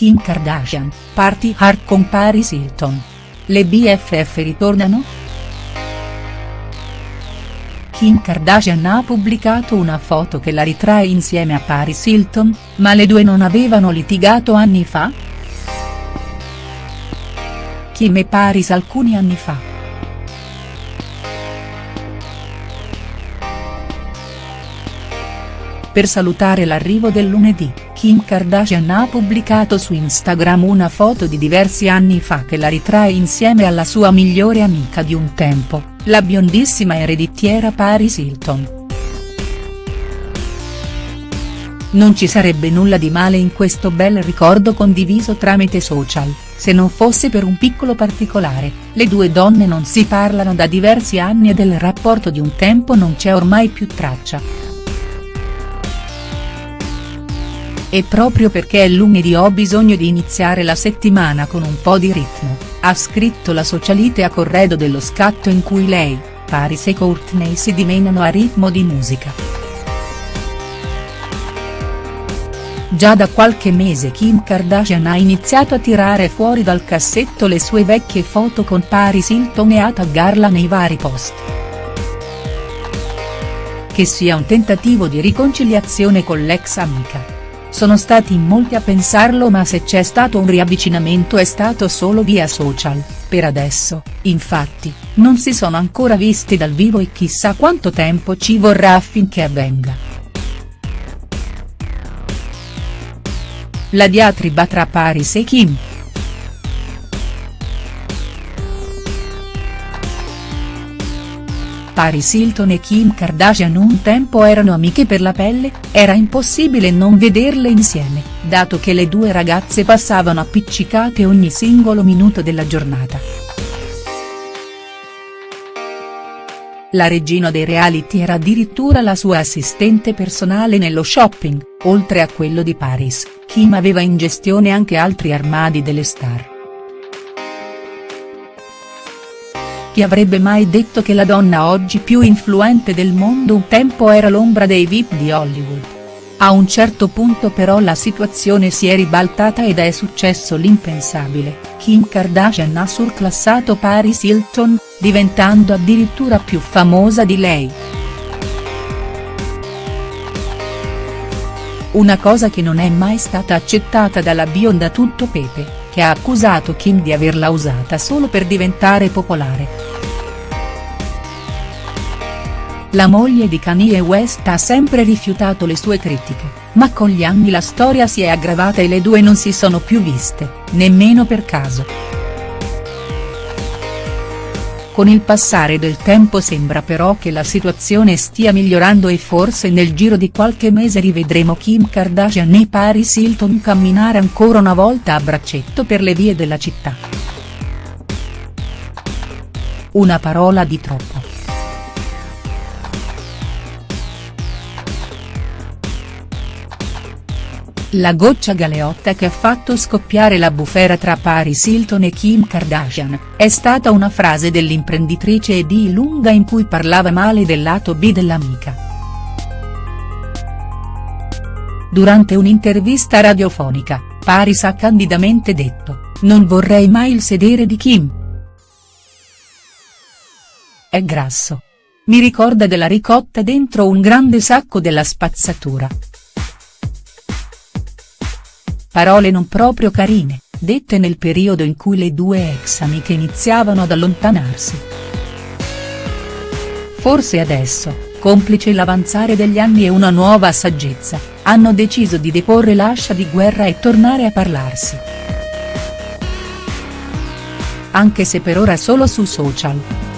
Kim Kardashian, party hard con Paris Hilton. Le BFF ritornano?. Kim Kardashian ha pubblicato una foto che la ritrae insieme a Paris Hilton, ma le due non avevano litigato anni fa?. Kim e Paris alcuni anni fa. Per salutare l'arrivo del lunedì, Kim Kardashian ha pubblicato su Instagram una foto di diversi anni fa che la ritrae insieme alla sua migliore amica di un tempo, la biondissima ereditiera Paris Hilton. Non ci sarebbe nulla di male in questo bel ricordo condiviso tramite social, se non fosse per un piccolo particolare, le due donne non si parlano da diversi anni e del rapporto di un tempo non c'è ormai più traccia. E proprio perché è lunedì ho bisogno di iniziare la settimana con un po' di ritmo, ha scritto la socialite a corredo dello scatto in cui lei, Paris e Courtney si dimenano a ritmo di musica. Già da qualche mese Kim Kardashian ha iniziato a tirare fuori dal cassetto le sue vecchie foto con Paris Hilton e a taggarla nei vari post. Che sia un tentativo di riconciliazione con l'ex amica sono stati in molti a pensarlo ma se c'è stato un riavvicinamento è stato solo via social, per adesso, infatti, non si sono ancora visti dal vivo e chissà quanto tempo ci vorrà affinché avvenga. La diatriba tra Paris e Kim. Paris Hilton e Kim Kardashian un tempo erano amiche per la pelle, era impossibile non vederle insieme, dato che le due ragazze passavano appiccicate ogni singolo minuto della giornata. La regina dei reality era addirittura la sua assistente personale nello shopping, oltre a quello di Paris, Kim aveva in gestione anche altri armadi delle star. Chi avrebbe mai detto che la donna oggi più influente del mondo un tempo era l'ombra dei VIP di Hollywood. A un certo punto però la situazione si è ribaltata ed è successo l'impensabile, Kim Kardashian ha surclassato Paris Hilton, diventando addirittura più famosa di lei. Una cosa che non è mai stata accettata dalla bionda tutto pepe che ha accusato Kim di averla usata solo per diventare popolare. La moglie di Kanye West ha sempre rifiutato le sue critiche, ma con gli anni la storia si è aggravata e le due non si sono più viste, nemmeno per caso. Con il passare del tempo sembra però che la situazione stia migliorando e forse nel giro di qualche mese rivedremo Kim Kardashian e Paris Hilton camminare ancora una volta a braccetto per le vie della città. Una parola di troppo. La goccia galeotta che ha fatto scoppiare la bufera tra Paris Hilton e Kim Kardashian, è stata una frase dell'imprenditrice e lunga in cui parlava male del lato B dell'amica. Durante un'intervista radiofonica, Paris ha candidamente detto, non vorrei mai il sedere di Kim. È grasso. Mi ricorda della ricotta dentro un grande sacco della spazzatura. Parole non proprio carine, dette nel periodo in cui le due ex amiche iniziavano ad allontanarsi. Forse adesso, complice l'avanzare degli anni e una nuova saggezza, hanno deciso di deporre l'ascia di guerra e tornare a parlarsi. Anche se per ora solo su social.